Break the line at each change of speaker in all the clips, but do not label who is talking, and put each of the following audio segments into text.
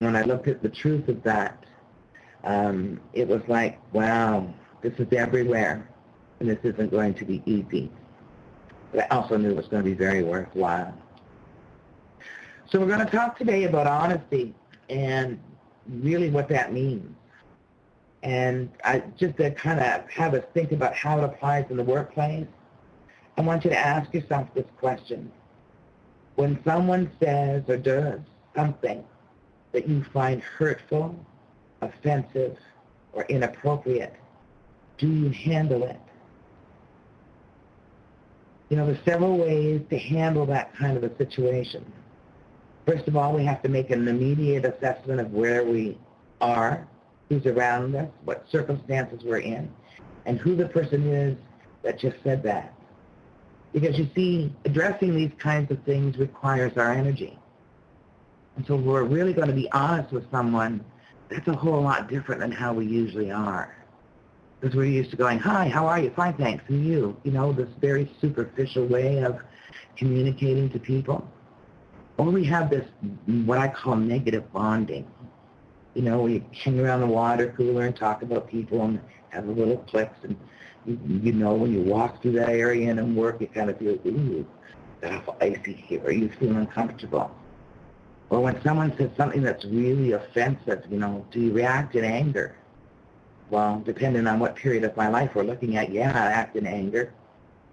when I looked at the truth of that, um, it was like, wow, this is everywhere, and this isn't going to be easy. But I also knew it was going to be very worthwhile. So we're going to talk today about honesty and really what that means. And I, just to kind of have us think about how it applies in the workplace, I want you to ask yourself this question. When someone says or does something that you find hurtful, offensive, or inappropriate, do you handle it? You know, there's several ways to handle that kind of a situation. First of all, we have to make an immediate assessment of where we are, who's around us, what circumstances we're in, and who the person is that just said that. Because you see, addressing these kinds of things requires our energy. So we're really going to be honest with someone, that's a whole lot different than how we usually are. Because we're used to going, hi, how are you? Fine, thanks. And you? You know, this very superficial way of communicating to people. Or we have this, what I call negative bonding. You know, we hang around the water cooler and talk about people and have a little cliques. And you, you know, when you walk through that area and work, you kind of feel, ooh, that's icy here. You feel uncomfortable. Or when someone says something that's really offensive, you know, do you react in anger? Well, depending on what period of my life we're looking at, yeah, I act in anger.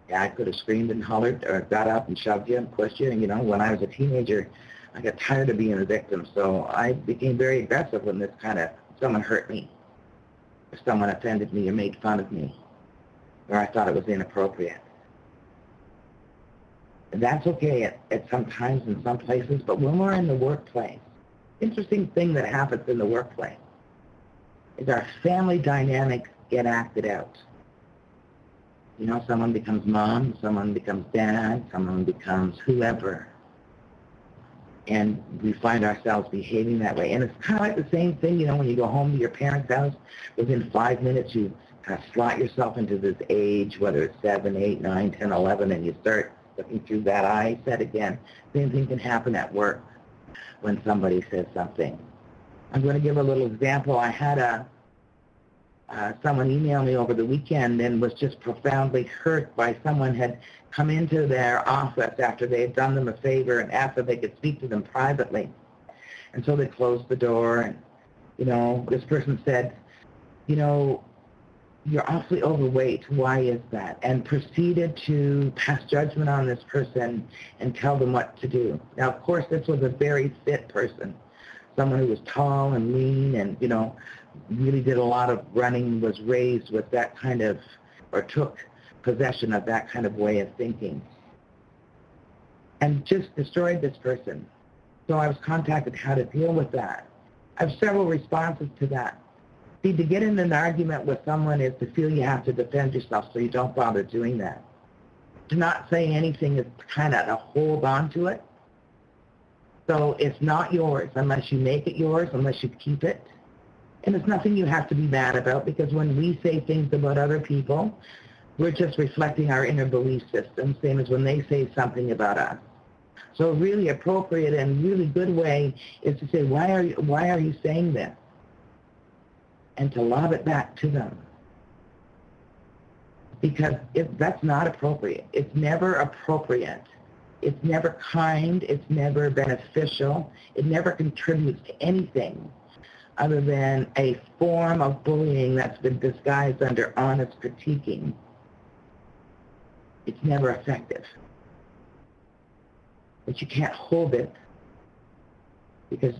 Yeah, I could have screamed and hollered or got up and shoved you and pushed you. And, you know, when I was a teenager, I got tired of being a victim. So I became very aggressive when this kind of, someone hurt me. Or someone offended me or made fun of me. Or I thought it was inappropriate that's okay at, at some times in some places, but when we're in the workplace, interesting thing that happens in the workplace is our family dynamics get acted out. You know, someone becomes mom, someone becomes dad, someone becomes whoever. And we find ourselves behaving that way. And it's kind of like the same thing, you know, when you go home to your parents' house, within five minutes you kind of slot yourself into this age, whether it's 7, 8, 9, 10, 11, and you start looking through that eye. Said again, same thing can happen at work when somebody says something. I'm going to give a little example. I had a uh, someone email me over the weekend and was just profoundly hurt by someone had come into their office after they had done them a favor and asked if they could speak to them privately. And so they closed the door and, you know, this person said, you know, you're awfully overweight. Why is that? And proceeded to pass judgment on this person and tell them what to do. Now, of course, this was a very fit person, someone who was tall and lean and, you know, really did a lot of running, was raised with that kind of, or took possession of that kind of way of thinking. And just destroyed this person. So I was contacted how to deal with that. I have several responses to that. See, to get in an argument with someone is to feel you have to defend yourself so you don't bother doing that. To not say anything is kind of to hold on to it. So it's not yours unless you make it yours, unless you keep it. And it's nothing you have to be mad about because when we say things about other people, we're just reflecting our inner belief system, same as when they say something about us. So a really appropriate and really good way is to say, why are you, why are you saying this? And to lob it back to them. Because if that's not appropriate. It's never appropriate. It's never kind. It's never beneficial. It never contributes to anything other than a form of bullying that's been disguised under honest critiquing. It's never effective. But you can't hold it because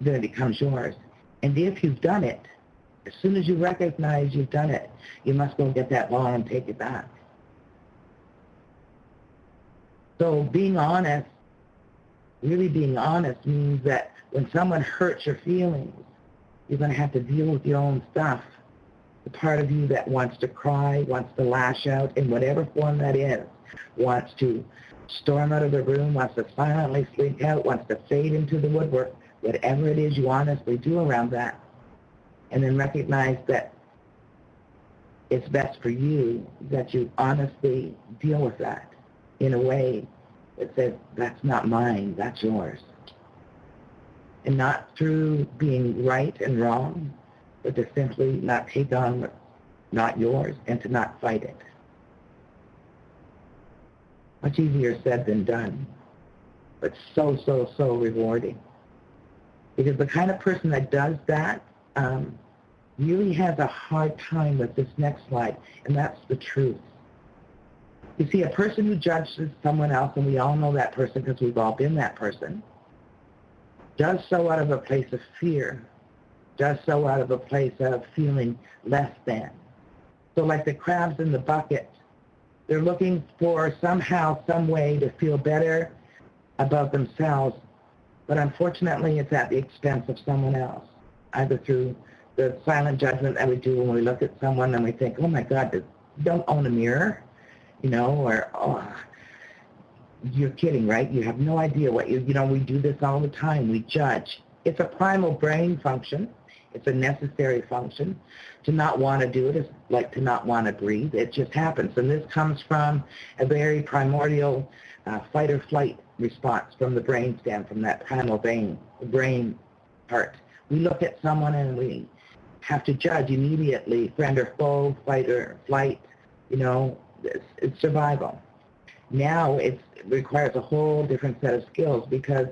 then it becomes yours. And if you've done it, as soon as you recognize you've done it, you must go and get that ball and take it back. So being honest, really being honest means that when someone hurts your feelings, you're going to have to deal with your own stuff. The part of you that wants to cry, wants to lash out in whatever form that is, wants to storm out of the room, wants to silently freak out, wants to fade into the woodwork, whatever it is you honestly do around that, and then recognize that it's best for you that you honestly deal with that in a way that says, that's not mine, that's yours. And not through being right and wrong, but to simply not take on what's not yours and to not fight it. Much easier said than done, but so, so, so rewarding. Because the kind of person that does that um, really has a hard time with this next slide, and that's the truth. You see, a person who judges someone else, and we all know that person because we've all been that person, does so out of a place of fear, does so out of a place of feeling less than. So like the crabs in the bucket, they're looking for somehow, some way to feel better about themselves, but unfortunately it's at the expense of someone else, either through the silent judgment that we do when we look at someone and we think, oh my God, don't own a mirror, you know, or, oh, you're kidding, right? You have no idea what you, you know, we do this all the time. We judge. It's a primal brain function. It's a necessary function. To not want to do it is like to not want to breathe. It just happens. And this comes from a very primordial uh, fight or flight response from the brain stem, from that primal brain, brain part. We look at someone and we have to judge immediately, friend or foe, fight or flight, you know, it's, it's survival. Now it requires a whole different set of skills because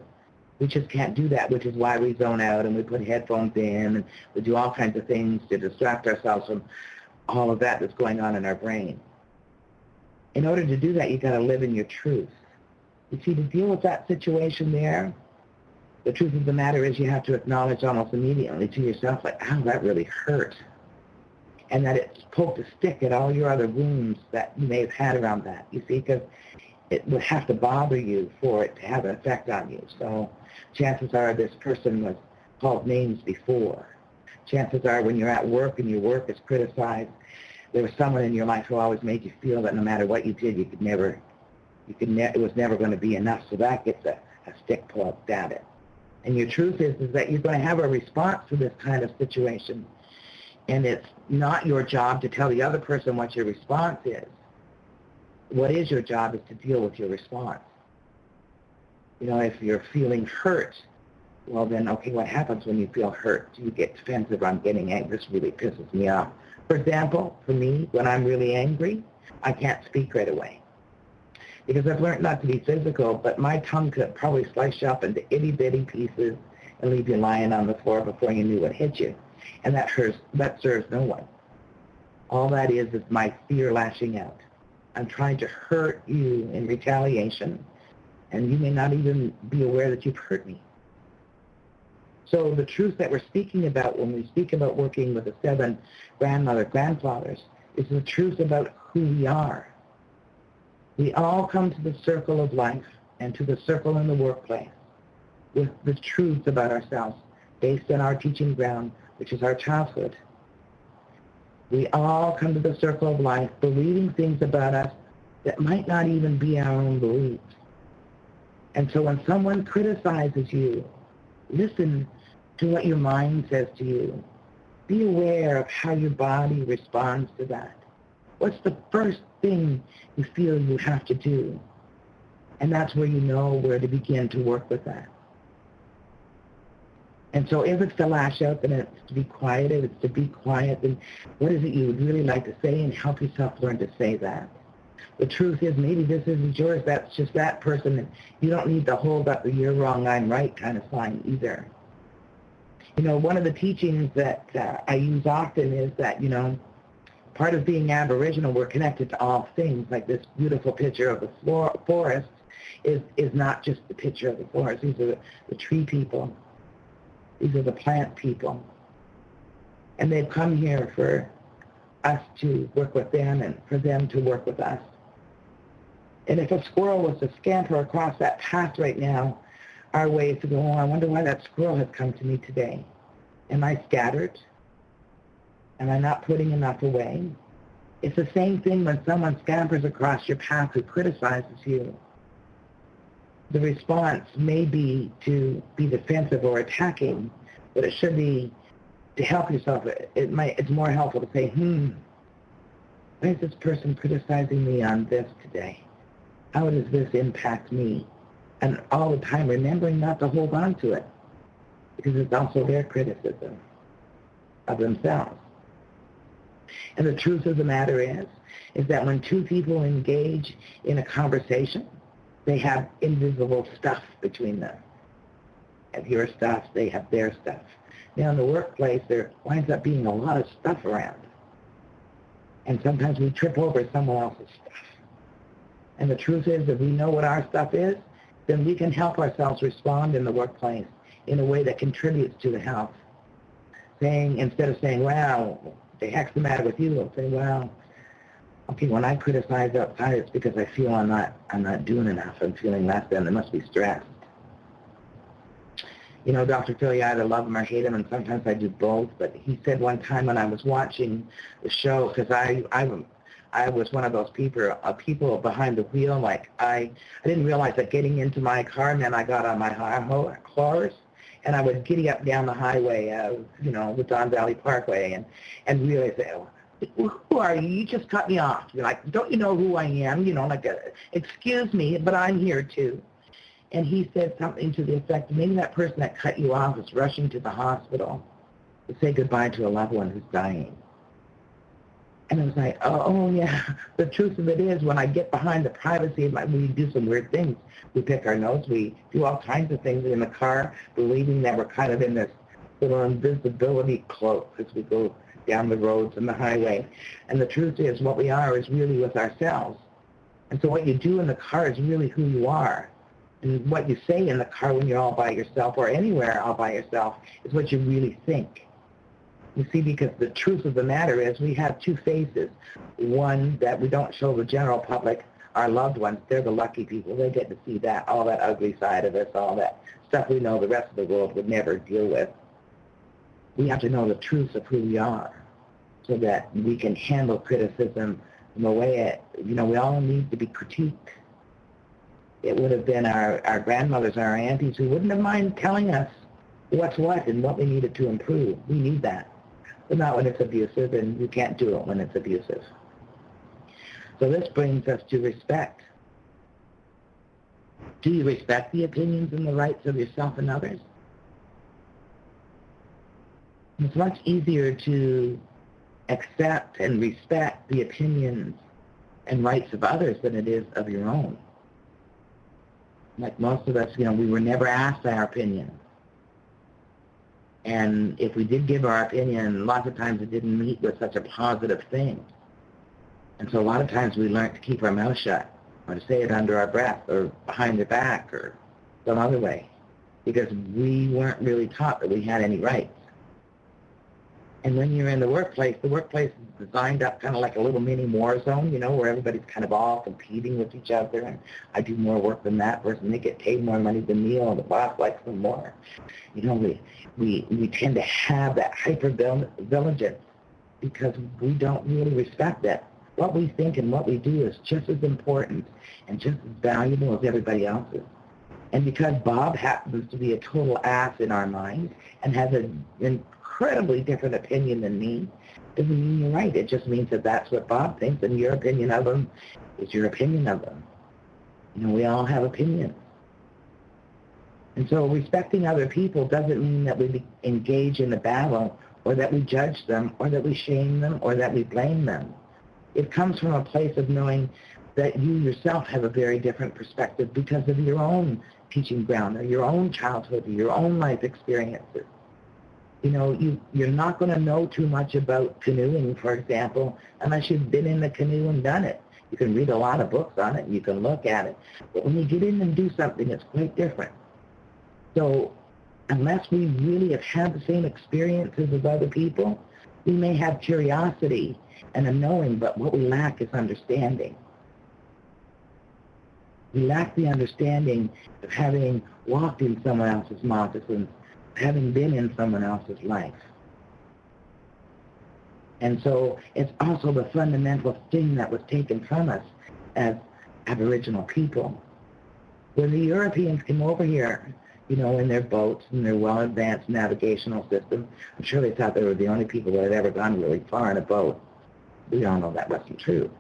we just can't do that, which is why we zone out and we put headphones in and we do all kinds of things to distract ourselves from all of that that's going on in our brain. In order to do that, you've got to live in your truth. You see, to deal with that situation there, the truth of the matter is you have to acknowledge almost immediately to yourself, like, oh, that really hurt. And that it's poked a stick at all your other wounds that you may have had around that, you see, because it would have to bother you for it to have an effect on you. So chances are this person was called names before. Chances are when you're at work and your work is criticized, there was someone in your life who always made you feel that no matter what you did, you could never, you could ne- it was never going to be enough. So that gets a, a stick poked at it. And your truth is, is that you're going to have a response to this kind of situation. And it's not your job to tell the other person what your response is. What is your job is to deal with your response. You know, if you're feeling hurt, well then, okay, what happens when you feel hurt? Do you get defensive? I'm getting angry. This really pisses me off. For example, for me, when I'm really angry, I can't speak right away because I've learned not to be physical, but my tongue could probably slice you up into itty bitty pieces and leave you lying on the floor before you knew what hit you. And that hurts, that serves no one. All that is is my fear lashing out. I'm trying to hurt you in retaliation, and you may not even be aware that you've hurt me. So the truth that we're speaking about when we speak about working with the seven grandmother grandfathers is the truth about who we are we all come to the circle of life and to the circle in the workplace with the truth about ourselves based on our teaching ground, which is our childhood. We all come to the circle of life believing things about us that might not even be our own beliefs. And so when someone criticizes you, listen to what your mind says to you. Be aware of how your body responds to that. What's the first thing you feel you have to do. And that's where you know where to begin to work with that. And so if it's to lash out, then it's to be quiet. If it's to be quiet, then what is it you would really like to say and help yourself learn to say that. The truth is maybe this isn't yours, that's just that person. And you don't need to hold up the you're wrong, I'm right kind of sign either. You know, one of the teachings that uh, I use often is that, you know, part of being Aboriginal, we're connected to all things. Like this beautiful picture of the floor, forest is, is not just the picture of the forest. These are the, the tree people. These are the plant people. And they've come here for us to work with them and for them to work with us. And if a squirrel was to scamper across that path right now, our way is to go, oh, I wonder why that squirrel has come to me today. Am I scattered? Am I'm not putting enough away? It's the same thing when someone scampers across your path who criticizes you. The response may be to be defensive or attacking, but it should be to help yourself. It might, it's more helpful to say, hmm, why is this person criticizing me on this today? How does this impact me? And all the time remembering not to hold on to it. because it's also their criticism of themselves. And the truth of the matter is, is that when two people engage in a conversation, they have invisible stuff between them. Have your stuff, they have their stuff. Now in the workplace, there winds up being a lot of stuff around. And sometimes we trip over someone else's stuff. And the truth is, if we know what our stuff is, then we can help ourselves respond in the workplace in a way that contributes to the health. Saying, instead of saying, well, the heck's the matter with you, I'll say, well, okay, when I criticize outside, it's because I feel I'm not, I'm not doing enough. I'm feeling less than. There must be stress. You know, Dr. Phil, I either love him or hate him, and sometimes I do both. But he said one time when I was watching the show, because I, I, I was one of those people, uh, people behind the wheel. Like I, I didn't realize that getting into my car then I got on my high horse, and I was giddy up down the highway, uh, you know, the Don Valley Parkway, and and realize, oh, who are you? You just cut me off. You're like, don't you know who I am? You know, like, uh, excuse me, but I'm here too. And he said something to the effect, maybe that person that cut you off is rushing to the hospital to say goodbye to a loved one who's dying. And I was like, oh, oh, yeah. The truth of it is, when I get behind the privacy my, we do some weird things. We pick our nose. We do all kinds of things in the car, believing that we're kind of in this little invisibility cloak as we go down the roads and the highway. And the truth is, what we are is really with ourselves. And so what you do in the car is really who you are. And what you say in the car when you're all by yourself or anywhere all by yourself is what you really think. You see, because the truth of the matter is we have two faces. One that we don't show the general public, our loved ones, they're the lucky people. They get to see that, all that ugly side of us, all that stuff we know the rest of the world would never deal with. We have to know the truth of who we are so that we can handle criticism in a way it, you know, we all need to be critiqued. It would have been our, our grandmothers, and our aunties who wouldn't have mind telling us what's what and what we needed to improve. We need that not when it's abusive, and you can't do it when it's abusive. So this brings us to respect. Do you respect the opinions and the rights of yourself and others? It's much easier to accept and respect the opinions and rights of others than it is of your own. Like most of us, you know, we were never asked our opinion. And if we did give our opinion, lots of times it didn't meet with such a positive thing. And so a lot of times we learned to keep our mouth shut or to say it under our breath or behind the back or some other way because we weren't really taught that we had any rights. And when you're in the workplace, the workplace is designed up kind of like a little mini war zone, you know, where everybody's kind of all competing with each other. And I do more work than that person. They get paid more money than me, or the boss likes them more. You know, we, we, we tend to have that hyper-vigilance because we don't really respect that. What we think and what we do is just as important and just as valuable as everybody else's. And because Bob happens to be a total ass in our mind and has a, an incredibly different opinion than me, doesn't mean you're right. It just means that that's what Bob thinks, and your opinion of him is your opinion of him. You know, we all have opinions. And so respecting other people doesn't mean that we engage in a battle or that we judge them or that we shame them or that we blame them. It comes from a place of knowing that you yourself have a very different perspective because of your own teaching ground or your own childhood or your own life experiences you know, you, you're not going to know too much about canoeing, for example, unless you've been in the canoe and done it. You can read a lot of books on it. and You can look at it. But when you get in and do something, it's quite different. So unless we really have had the same experiences as other people, we may have curiosity and a knowing, but what we lack is understanding. We lack the understanding of having walked in someone else's moccasins having been in someone else's life. And so it's also the fundamental thing that was taken from us as Aboriginal people. When the Europeans came over here, you know, in their boats and their well-advanced navigational system, I'm sure they thought they were the only people that had ever gone really far in a boat. We all know that wasn't true.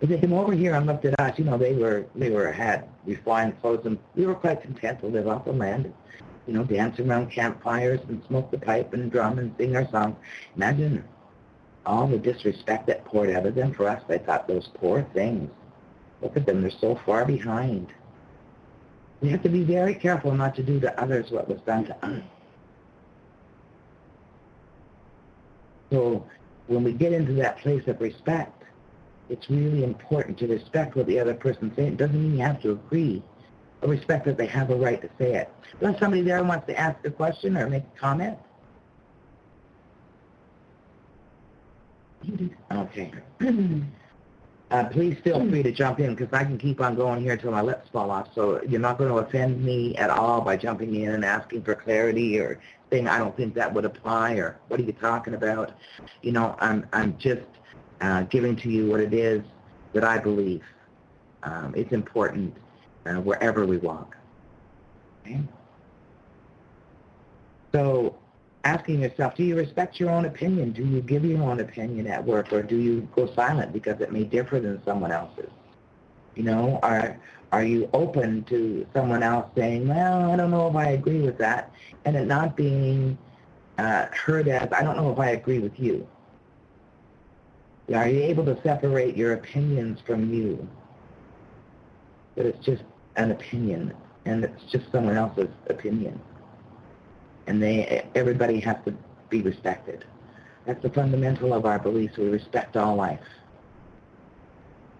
But they came over here and looked at us, you know, they were, they were, had refined clothes and we were quite content to live off the land you know, dance around campfires and smoke the pipe and drum and sing our songs. Imagine all the disrespect that poured out of them for us. I thought those poor things. Look at them, they're so far behind. We have to be very careful not to do to others what was done to us. So when we get into that place of respect, it's really important to respect what the other person's saying. It doesn't mean you have to agree, respect that they have a right to say it. There's somebody there who wants to ask a question or make a comment? Okay. Uh, please feel free to jump in because I can keep on going here until my lips fall off. So you're not going to offend me at all by jumping in and asking for clarity or saying I don't think that would apply or what are you talking about? You know, I'm I'm just uh, giving to you what it is that I believe. Um, it's important uh, wherever we walk. Okay? So asking yourself, do you respect your own opinion? Do you give your own opinion at work, or do you go silent because it may differ than someone else's? You know, are are you open to someone else saying, well, I don't know if I agree with that, and it not being uh, heard as, I don't know if I agree with you. Are you able to separate your opinions from you? That it's just an opinion, and it's just someone else's opinion and they everybody has to be respected. That's the fundamental of our beliefs. We respect all life.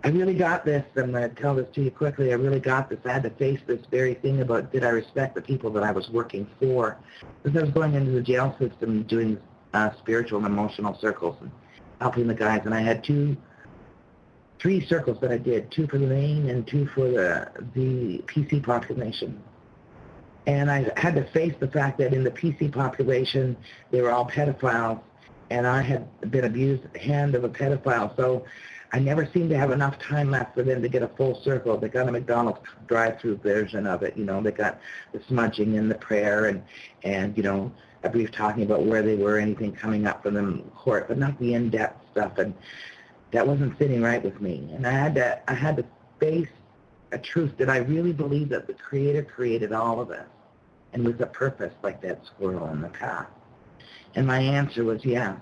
I really got this. I'm going to tell this to you quickly. I really got this. I had to face this very thing about did I respect the people that I was working for. Because I was going into the jail system doing uh, spiritual and emotional circles and helping the guys. And I had two, three circles that I did, two for the main and two for the, the PC population. And I had to face the fact that in the PC population, they were all pedophiles, and I had been abused hand of a pedophile. So I never seemed to have enough time left for them to get a full circle. They got a McDonald's drive-through version of it. You know, they got the smudging and the prayer and, and you know, a brief talking about where they were, anything coming up from them court, but not the in-depth stuff. And that wasn't sitting right with me. And I had to, I had to face a truth. that I really believe that the Creator created all of us? and with a purpose like that squirrel in the path? And my answer was yes.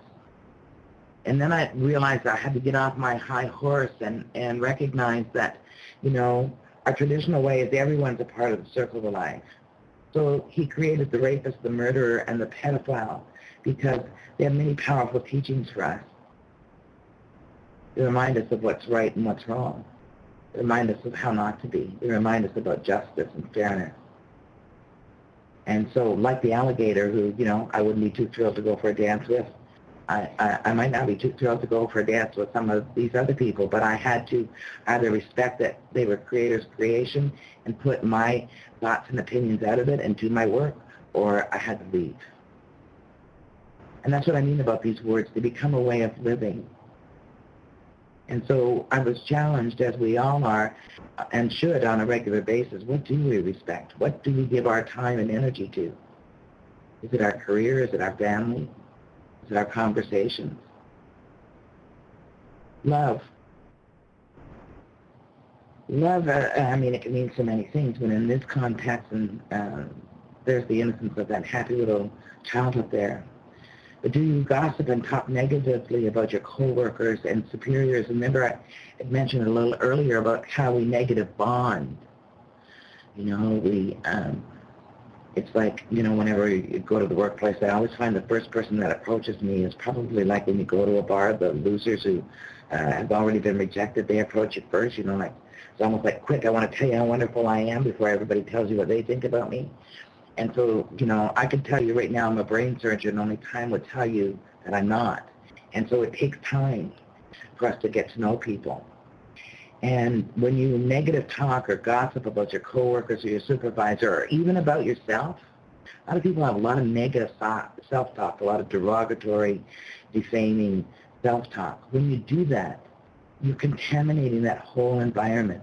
And then I realized I had to get off my high horse and, and recognize that, you know, our traditional way is everyone's a part of the circle of life. So he created the rapist, the murderer, and the pedophile because they have many powerful teachings for us. They remind us of what's right and what's wrong. They remind us of how not to be. They remind us about justice and fairness. And so, like the alligator, who you know I wouldn't be too thrilled to go for a dance with, I, I, I might not be too thrilled to go for a dance with some of these other people, but I had to either respect that they were creators' creation and put my thoughts and opinions out of it and do my work, or I had to leave. And that's what I mean about these words. They become a way of living. And so I was challenged, as we all are, and should on a regular basis, what do we respect? What do we give our time and energy to? Is it our career? Is it our family? Is it our conversations? Love. Love, uh, I mean, it can mean so many things, but in this context, and uh, there's the innocence of that happy little child up there do you gossip and talk negatively about your coworkers and superiors? Remember, I had mentioned a little earlier about how we negative bond. You know, we, um, it's like, you know, whenever you go to the workplace, I always find the first person that approaches me is probably like when you go to a bar, the losers who uh, have already been rejected, they approach you first, you know, like, it's almost like, quick, I want to tell you how wonderful I am before everybody tells you what they think about me. And so, you know, I can tell you right now I'm a brain surgeon, only time would tell you that I'm not. And so it takes time for us to get to know people. And when you negative talk or gossip about your coworkers or your supervisor or even about yourself, a lot of people have a lot of negative self-talk, a lot of derogatory, defaming self-talk. When you do that, you're contaminating that whole environment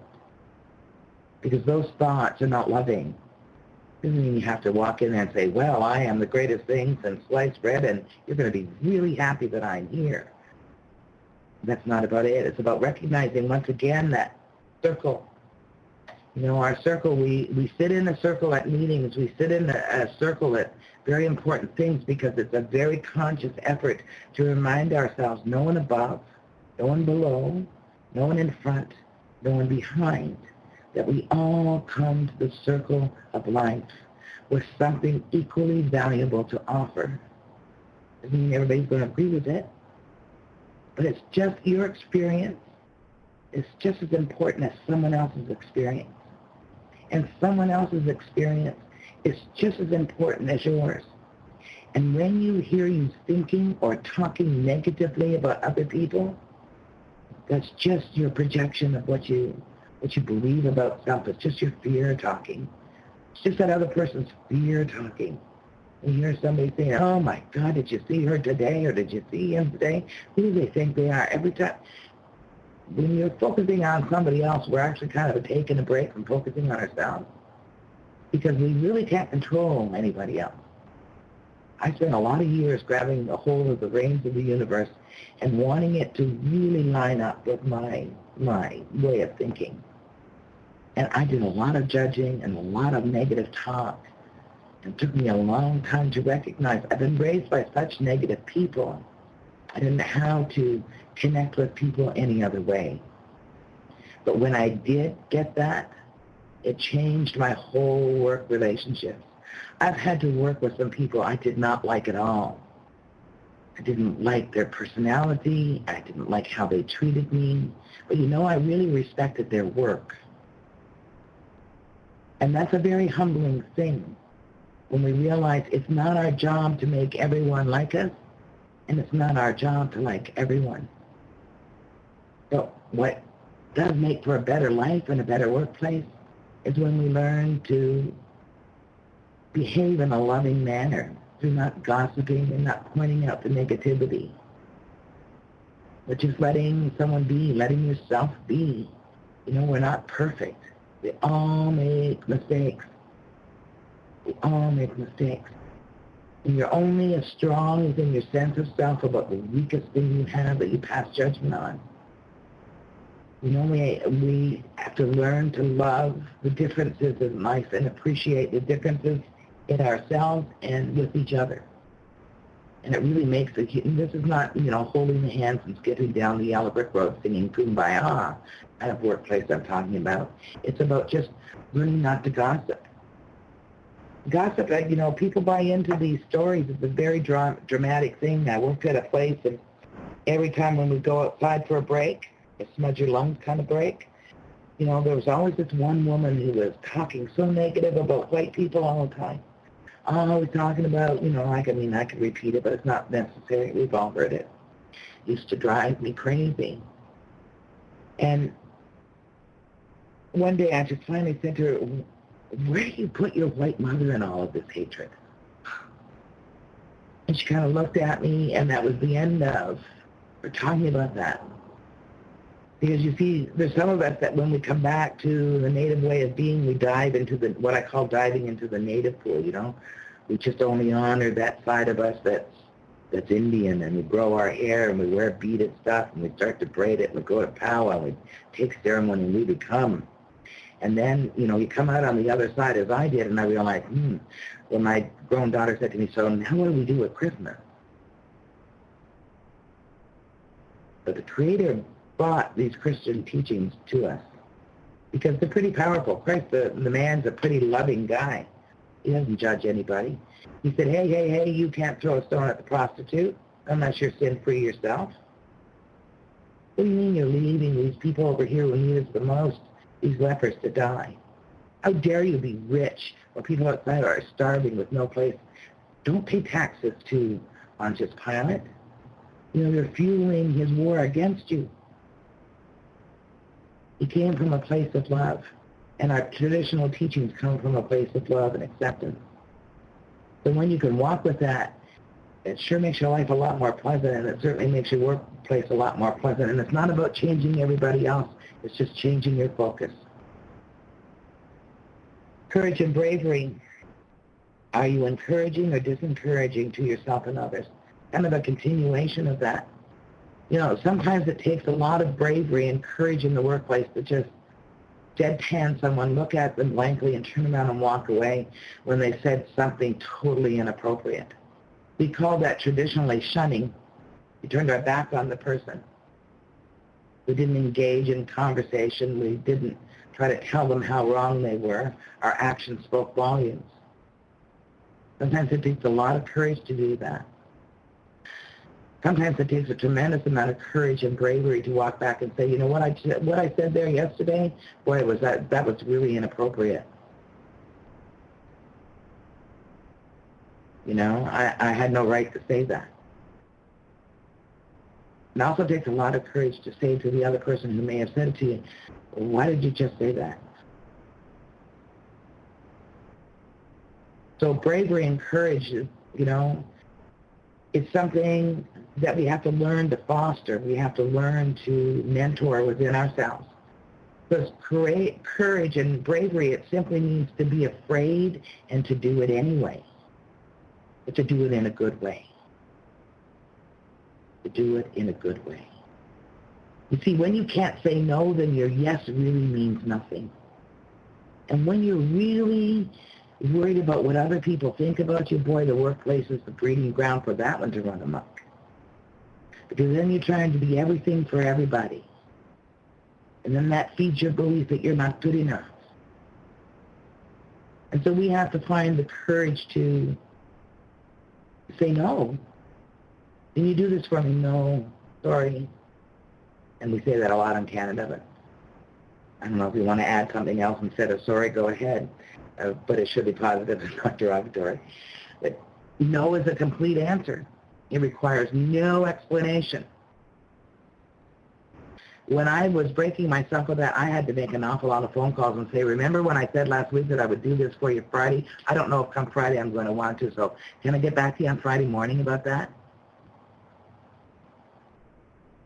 because those thoughts are not loving you have to walk in there and say, well, I am the greatest thing since sliced bread, and you're going to be really happy that I'm here. That's not about it. It's about recognizing once again that circle You know, our circle, we, we sit in a circle at meetings, we sit in a, a circle at very important things because it's a very conscious effort to remind ourselves no one above, no one below, no one in front, no one behind, that we all come to the circle of life with something equally valuable to offer. Doesn't mean everybody's going to agree with it, but it's just your experience is just as important as someone else's experience. And someone else's experience is just as important as yours. And when you hear you thinking or talking negatively about other people, that's just your projection of what you what you believe about self. It's just your fear talking. It's just that other person's fear talking. You hear somebody saying, oh my God, did you see her today or did you see him today? Who do they think they are? Every time, when you're focusing on somebody else, we're actually kind of taking a break from focusing on ourselves because we really can't control anybody else. I spent a lot of years grabbing a hold of the reins of the universe and wanting it to really line up with my, my way of thinking. And I did a lot of judging and a lot of negative talk. It took me a long time to recognize I've been raised by such negative people. I didn't know how to connect with people any other way. But when I did get that, it changed my whole work relationships. I've had to work with some people I did not like at all. I didn't like their personality. I didn't like how they treated me. But you know, I really respected their work. And that's a very humbling thing when we realize it's not our job to make everyone like us, and it's not our job to like everyone. But what does make for a better life and a better workplace is when we learn to behave in a loving manner through not gossiping and not pointing out the negativity, but just letting someone be, letting yourself be. You know, we're not perfect. We all make mistakes. We all make mistakes. And you're only as strong as in your sense of self about the weakest thing you have that you pass judgment on. You know, we, we have to learn to love the differences in life and appreciate the differences in ourselves and with each other. And it really makes a, this is not, you know, holding the hands and skipping down the yellow brick road singing kumbaya kind of workplace I'm talking about. It's about just learning not to gossip. Gossip, uh, you know, people buy into these stories. It's a very dra- dramatic thing. I worked at a place and every time when we go outside for a break, a smudge your lungs kind of break. You know, there was always this one woman who was talking so negative about white people all the time. Always talking about, you know, like, I mean, I could repeat it, but it's not necessary. We've all heard it. Used to drive me crazy. And one day I just finally said to her, where do you put your white mother in all of this hatred? And she kind of looked at me, and that was the end of her talking about that. Because you see, there's some of us that when we come back to the native way of being, we dive into the what I call diving into the native pool. You know, we just only honor that side of us that's that's Indian, and we grow our hair and we wear beaded stuff, and we start to braid it, and we go to powwow, we take ceremony, and we become. And then, you know, you come out on the other side as I did, and I realized, hmm, when my grown daughter said to me, so now what do we do at Christmas? But the Creator brought these Christian teachings to us because they're pretty powerful. Christ, the, the man's a pretty loving guy. He doesn't judge anybody. He said, hey, hey, hey, you can't throw a stone at the prostitute unless you're sin-free yourself. What do you mean you're leaving these people over here who need us the most, these lepers, to die? How dare you be rich when people outside are starving with no place? Don't pay taxes to Pontius Pilate. You know, they're fueling his war against you. He came from a place of love. And our traditional teachings come from a place of love and acceptance. So when you can walk with that, it sure makes your life a lot more pleasant, and it certainly makes your workplace a lot more pleasant. And it's not about changing everybody else. It's just changing your focus. Courage and bravery. Are you encouraging or disencouraging to yourself and others? Kind of a continuation of that you know, sometimes it takes a lot of bravery and courage in the workplace to just deadpan someone, look at them blankly, and turn around and walk away when they said something totally inappropriate. We call that traditionally shunning. We turned our back on the person. We didn't engage in conversation. We didn't try to tell them how wrong they were. Our actions spoke volumes. Sometimes it takes a lot of courage to do that. Sometimes it takes a tremendous amount of courage and bravery to walk back and say, you know what I what I said there yesterday, boy, was that that was really inappropriate. You know, I, I had no right to say that. It also takes a lot of courage to say to the other person who may have said it to you, why did you just say that? So bravery and courage is, you know, it's something that we have to learn to foster. We have to learn to mentor within ourselves. Because courage and bravery, it simply means to be afraid and to do it anyway. But to do it in a good way. To do it in a good way. You see, when you can't say no, then your yes really means nothing. And when you're really worried about what other people think about you, boy, the workplace is the breeding ground for that one to run amok. Because then you're trying to be everything for everybody. And then that feeds your belief that you're not good enough. And so we have to find the courage to say no. Can you do this for me? No. Sorry. And we say that a lot in Canada, but I don't know if you want to add something else instead of sorry, go ahead. Uh, but it should be positive and not derogatory. But no is a complete answer. It requires no explanation. When I was breaking myself with that, I had to make an awful lot of phone calls and say, remember when I said last week that I would do this for you Friday? I don't know if come Friday I'm going to want to, so can I get back to you on Friday morning about that?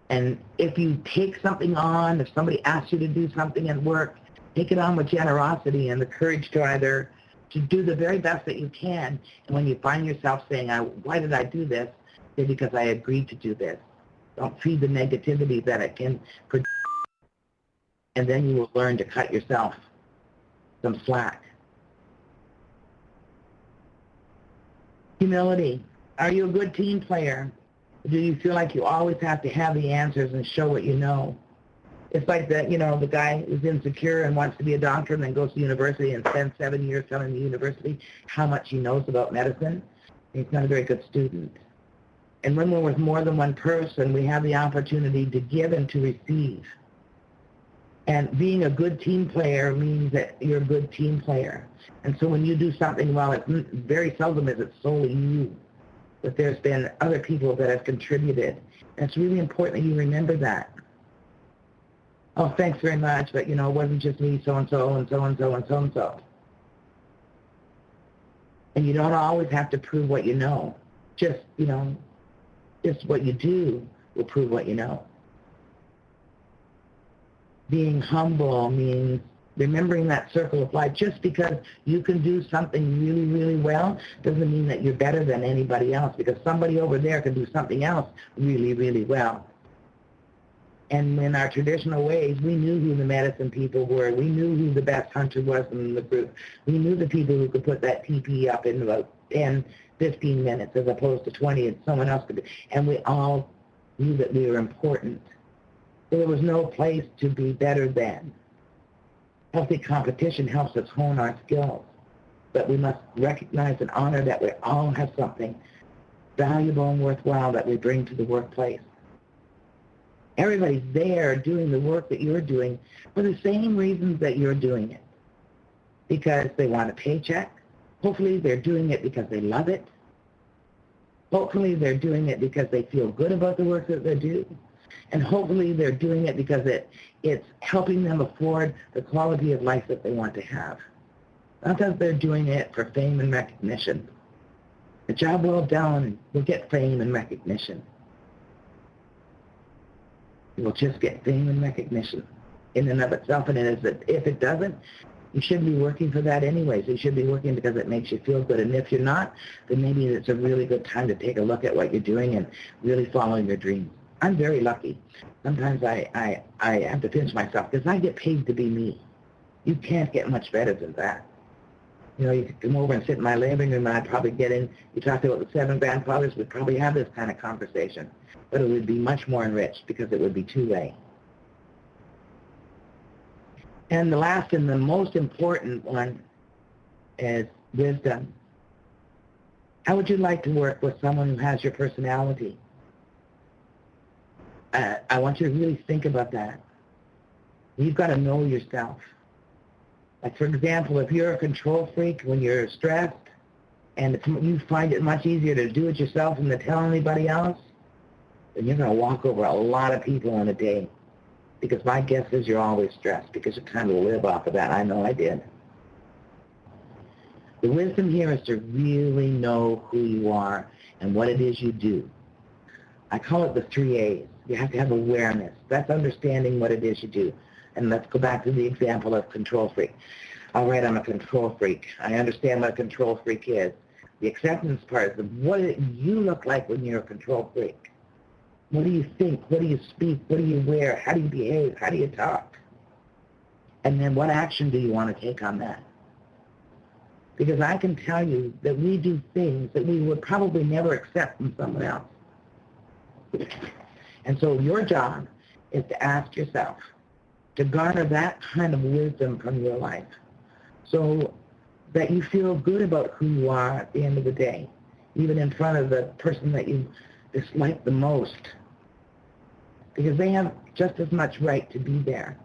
And if you take something on, if somebody asks you to do something at work, take it on with generosity and the courage to either to do the very best that you can. And when you find yourself saying, why did I do this? Say, because I agreed to do this. Don't feed the negativity that it can produce. And then you will learn to cut yourself some slack. Humility. Are you a good team player? Do you feel like you always have to have the answers and show what you know? It's like the, you know, the guy who's insecure and wants to be a doctor and then goes to university and spends seven years telling the university how much he knows about medicine. He's not a very good student. And when we're with more than one person, we have the opportunity to give and to receive. And being a good team player means that you're a good team player. And so when you do something well, it's mm, very seldom is it solely you that there's been other people that have contributed. And it's really important that you remember that. Oh, thanks very much, but you know, it wasn't just me, so-and-so, and so-and-so, and so-and-so. And you don't always have to prove what you know. Just, you know, just what you do will prove what you know. Being humble means remembering that circle of life. Just because you can do something really, really well doesn't mean that you're better than anybody else because somebody over there can do something else really, really well. And in our traditional ways, we knew who the medicine people were. We knew who the best hunter was in the group. We knew the people who could put that teepee up in about 10, 15 minutes as opposed to 20 and someone else could do. And we all knew that we were important. There was no place to be better than. Healthy competition helps us hone our skills, but we must recognize and honor that we all have something valuable and worthwhile that we bring to the workplace. Everybody's there doing the work that you're doing for the same reasons that you're doing it. Because they want a paycheck. Hopefully they're doing it because they love it. Hopefully they're doing it because they feel good about the work that they do and hopefully they're doing it because it, it's helping them afford the quality of life that they want to have. Not that they're doing it for fame and recognition. A job well done will get fame and recognition. It will just get fame and recognition in and of itself, and it is that if it doesn't, you shouldn't be working for that anyways. You should be working because it makes you feel good. And if you're not, then maybe it's a really good time to take a look at what you're doing and really follow your dreams. I'm very lucky. Sometimes I, I, I have to pinch myself because I get paid to be me. You can't get much better than that. You know, you could come over and sit in my living room and I'd probably get in, you talked about the seven grandfathers, we'd probably have this kind of conversation. But it would be much more enriched because it would be two-way. And the last and the most important one is wisdom. How would you like to work with someone who has your personality? Uh, I want you to really think about that. You've got to know yourself. Like for example, if you're a control freak when you're stressed, and you find it much easier to do it yourself than to tell anybody else, then you're going to walk over a lot of people in a day. Because my guess is you're always stressed because you kind of live off of that. I know I did. The wisdom here is to really know who you are and what it is you do. I call it the three A's. You have to have awareness. That's understanding what it is you do. And let's go back to the example of control freak. All right, I'm a control freak. I understand what a control freak is. The acceptance part is what you look like when you're a control freak. What do you think? What do you speak? What do you wear? How do you behave? How do you talk? And then what action do you want to take on that? Because I can tell you that we do things that we would probably never accept from someone else. And so your job is to ask yourself to garner that kind of wisdom from your life so that you feel good about who you are at the end of the day, even in front of the person that you dislike the most. Because they have just as much right to be there.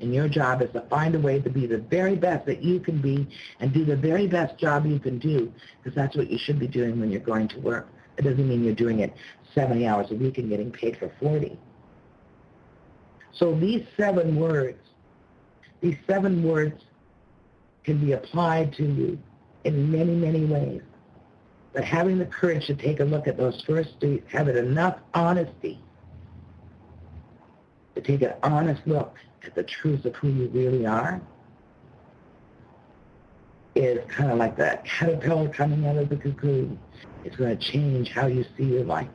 And your job is to find a way to be the very best that you can be and do the very best job you can do because that's what you should be doing when you're going to work. It doesn't mean you're doing it 70 hours a week and getting paid for 40. So these seven words, these seven words can be applied to you in many, many ways. But having the courage to take a look at those first three, having enough honesty take an honest look at the truth of who you really are is kind of like that caterpillar coming out of the cocoon. It's going to change how you see your life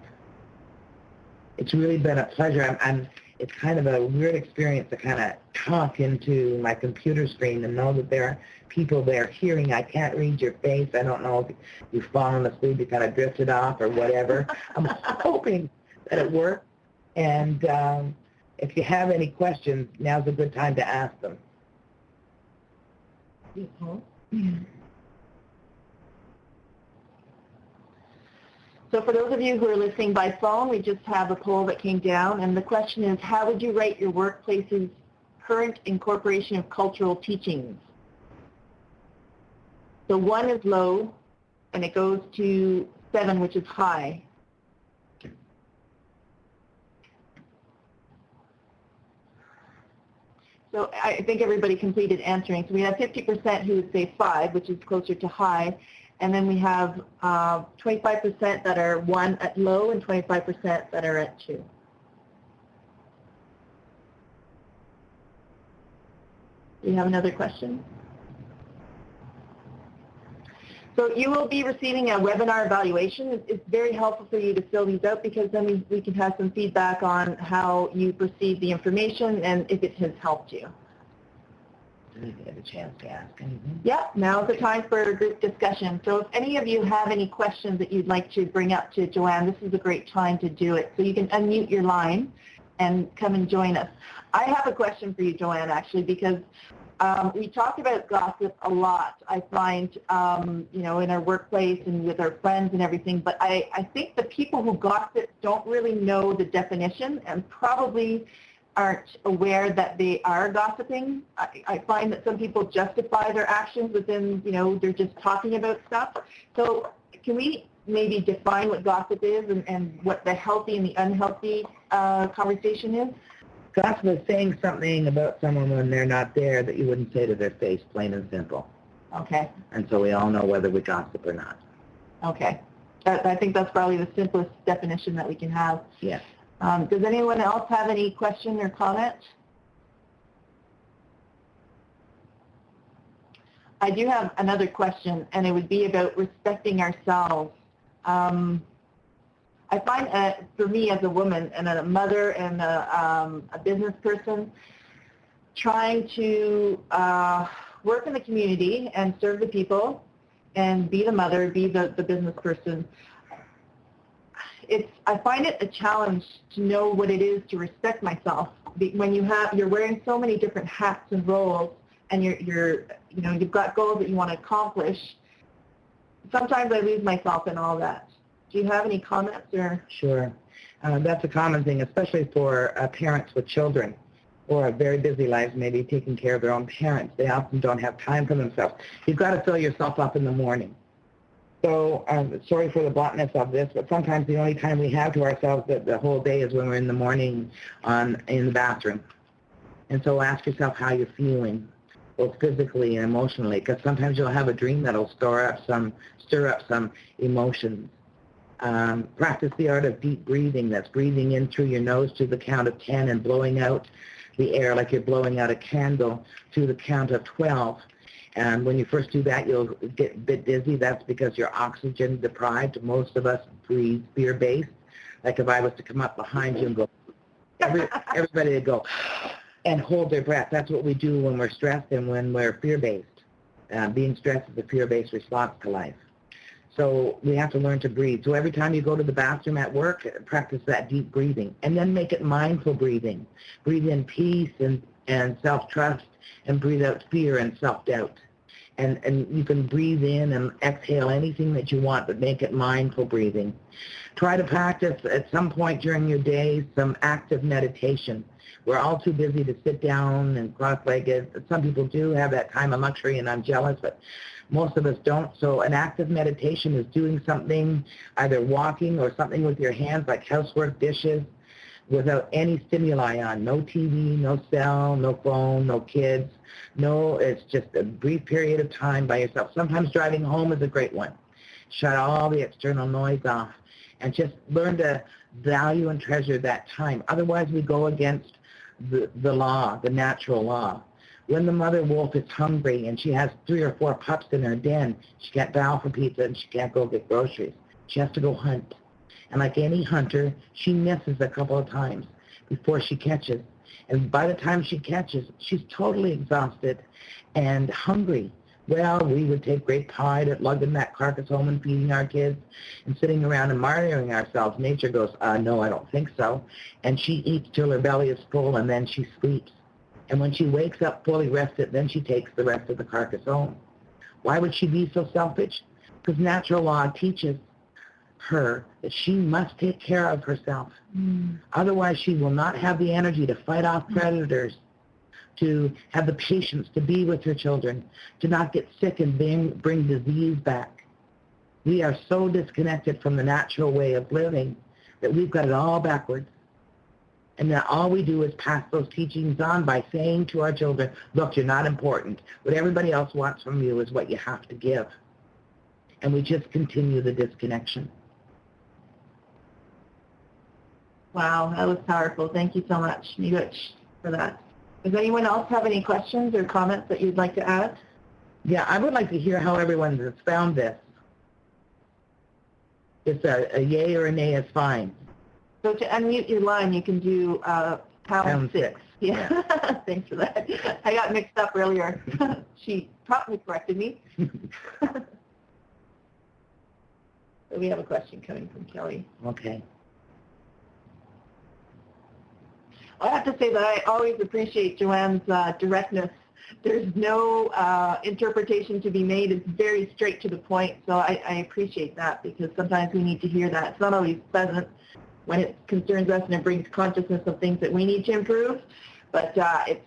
it's really been a pleasure. I'm, I'm, it's kind of a weird experience to kind of talk into my computer screen and know that there are people there hearing. I can't read your face. I don't know if you've fallen asleep, you kind of drifted off or whatever. I'm hoping that it works. And um, if you have any questions, now's a good time to ask them.
So for those of you who are listening by phone, we just have a poll that came down, and the question is, how would you rate your workplace's current incorporation of cultural teachings? So one is low, and it goes to seven, which is high. So I think everybody completed answering. So we have 50% who would say five, which is closer to high, and then we have 25% uh, that are one at low and 25% that are at two. Do you have another question? So you will be receiving a webinar evaluation. It's very helpful for you to fill these out because then we, we can have some feedback on how you perceive the information and if it has helped you We
get a chance to ask anything.
Yep, now's the time for a group discussion. So if any of you have any questions that you'd like to bring up to Joanne, this is a great time to do it. So you can unmute your line and come and join us. I have a question for you, Joanne, actually, because um, we talk about gossip a lot, I find, um, you know, in our workplace and with our friends and everything, but I, I think the people who gossip don't really know the definition and probably aren't aware that they are gossiping. I, I, find that some people justify their actions within, you know, they're just talking about stuff. So can we maybe define what gossip is and, and what the healthy and the unhealthy uh, conversation is?
Gossip is saying something about someone when they're not there that you wouldn't say to their face, plain and simple.
Okay.
And so we all know whether we gossip or not.
Okay. I think that's probably the simplest definition that we can have.
Yes.
Um, does anyone else have any question or comment? I do have another question, and it would be about respecting ourselves. Um, I find, uh, for me as a woman and a mother and a, um, a business person, trying to uh, work in the community and serve the people and be the mother, be the, the business person. It's, I find it a challenge to know what it is to respect myself. When you have, you're wearing so many different hats and roles and you're, you're, you know, you've got goals that you want to accomplish. Sometimes I lose myself in all that. Do you have any comments or?
Sure. Uh, that's a common thing, especially for uh, parents with children or very busy lives, maybe taking care of their own parents. They often don't have time for themselves. You've got to fill yourself up in the morning. So um, sorry for the bluntness of this, but sometimes the only time we have to ourselves the, the whole day is when we're in the morning on in the bathroom. And so ask yourself how you're feeling, both physically and emotionally, because sometimes you'll have a dream that'll stir up some stir up some emotions. Um, practice the art of deep breathing. That's breathing in through your nose to the count of 10 and blowing out the air like you're blowing out a candle to the count of 12. And when you first do that, you'll get a bit dizzy. That's because you're oxygen deprived. Most of us breathe fear-based. Like if I was to come up behind you and go, every, everybody would go and hold their breath. That's what we do when we're stressed and when we're fear-based. Uh, being stressed is a fear-based response to life. So we have to learn to breathe. So every time you go to the bathroom at work, practice that deep breathing. And then make it mindful breathing. Breathe in peace and, and self-trust and breathe out fear and self-doubt. And, and you can breathe in and exhale anything that you want, but make it mindful breathing. Try to practice at some point during your day some active meditation. We're all too busy to sit down and cross-legged. Some people do have that time of luxury, and I'm jealous, but most of us don't. So an active meditation is doing something, either walking or something with your hands like housework, dishes, without any stimuli on. No TV, no cell, no phone, no kids. No, it's just a brief period of time by yourself. Sometimes driving home is a great one. Shut all the external noise off and just learn to value and treasure that time. Otherwise, we go against the, the law, the natural law. When the mother wolf is hungry and she has three or four pups in her den, she can't bow for pizza and she can't go get groceries. She has to go hunt. And like any hunter, she misses a couple of times before she catches. And by the time she catches, she's totally exhausted and hungry. Well, we would take great pride at lugging that carcass home and feeding our kids and sitting around and martyring ourselves. Nature goes, uh, no, I don't think so. And she eats till her belly is full and then she sleeps. And when she wakes up fully rested, then she takes the rest of the carcass home. Why would she be so selfish? Because natural law teaches her that she must take care of herself.
Mm.
Otherwise, she will not have the energy to fight off predators, to have the patience to be with her children, to not get sick and bring, bring disease back. We are so disconnected from the natural way of living that we've got it all backwards. And that all we do is pass those teachings on by saying to our children, look, you're not important. What everybody else wants from you is what you have to give. And we just continue the disconnection.
Wow, that was powerful. Thank you so much, Miigwech, for that. Does anyone else have any questions or comments that you'd like to add?
Yeah, I would like to hear how everyone has found this. It's a, a yay or a nay is fine.
So to unmute your line, you can do uh, pound,
Pound
six.
six.
Yeah, thanks for that. I got mixed up earlier. she promptly corrected me. so we have a question coming from Kelly.
Okay.
I have to say that I always appreciate Joanne's uh, directness. There's no uh, interpretation to be made. It's very straight to the point. So I, I appreciate that because sometimes we need to hear that. It's not always pleasant when it concerns us and it brings consciousness of things that we need to improve. But uh, it's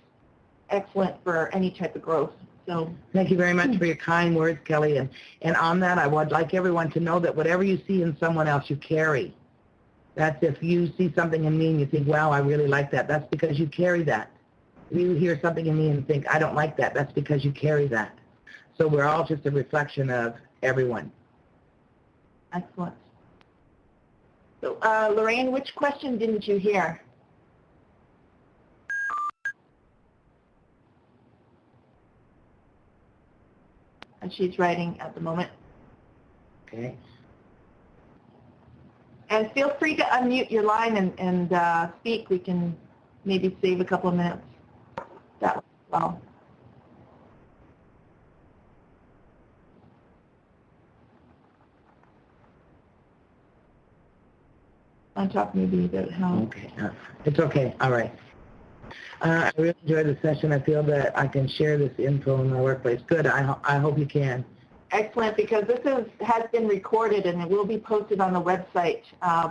excellent for any type of growth. So
Thank you very much for your kind words, Kelly. And, and on that, I would like everyone to know that whatever you see in someone else, you carry. That's if you see something in me and you think, wow, I really like that. That's because you carry that. If you hear something in me and think, I don't like that, that's because you carry that. So we're all just a reflection of everyone.
excellent. So uh, Lorraine, which question didn't you hear? And she's writing at the moment.
Okay?
And feel free to unmute your line and, and uh, speak. We can maybe save a couple of minutes. that well. On top maybe about how,
Okay, uh, it's okay, all right. Uh, I really enjoyed the session. I feel that I can share this info in my workplace. Good, I, ho- I hope you can.
Excellent, because this is, has been recorded and it will be posted on the website uh,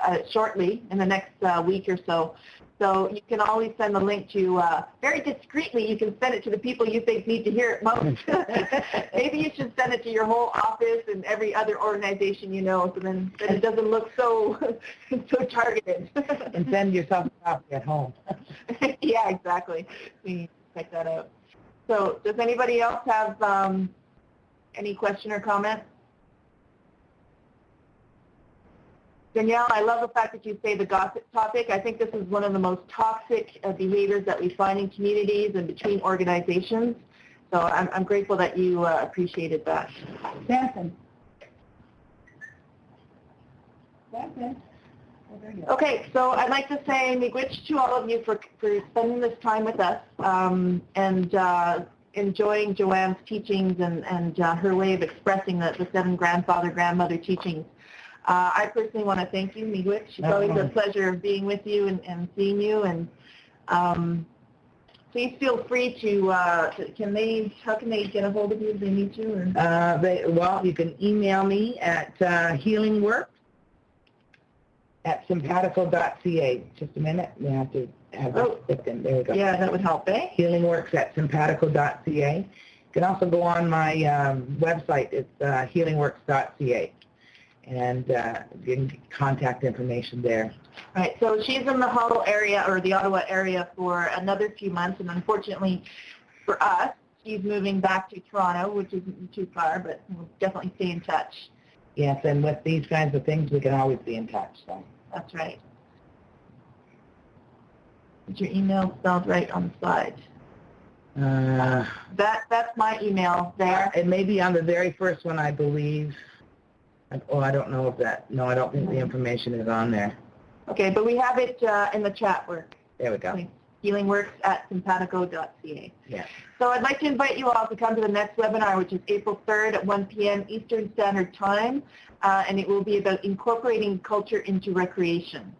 uh, shortly, in the next uh, week or so. So you can always send the link to, uh, very discreetly, you can send it to the people you think need to hear it most. Maybe you should send it to your whole office and every other organization you know, so then, then it doesn't look so, so targeted.
And send yourself a copy at home.
yeah, exactly. We check that out. So does anybody else have um, any question or comment? Danielle, I love the fact that you say the gossip topic. I think this is one of the most toxic uh, behaviors that we find in communities and between organizations. So I'm, I'm grateful that you uh, appreciated that.
Samson. Samson. Oh.
Okay, so I'd like to say miigwech to all of you for, for spending this time with us um, and uh, enjoying Joanne's teachings and, and uh, her way of expressing the, the seven grandfather-grandmother teachings. Uh, I personally want to thank you, miigwech. It's always a pleasure of being with you and, and seeing you. And um, please feel free to, uh, to, can they, how can they get a hold of you if they need you? Or?
Uh, they, well, you can email me at uh, healingworks at sympatico.ca. Just a minute, we have to have
Oh.
that clicked in. There we go.
Yeah, that would help, eh?
Healingworks at sympatico.ca. You can also go on my um, website. It's uh, healingworks.ca. And uh, you can get contact information there.
All right, so she's in the Hull area or the Ottawa area for another few months, and unfortunately for us, she's moving back to Toronto, which isn't too far, but we'll definitely stay in touch.
Yes, and with these kinds of things, we can always be in touch. So.
That's right. Is your email spelled right on the slide?
Uh,
That that's my email there.
it may be on the very first one, I believe. Oh, I don't know if that, no, I don't think the information is on there.
Okay, but we have it uh, in the chat work.
There we go.
Healingworks at sympatico.ca.
Yeah.
So I'd like to invite you all to come to the next webinar, which is April 3rd at 1 p.m. Eastern Standard Time, uh, and it will be about incorporating culture into recreation.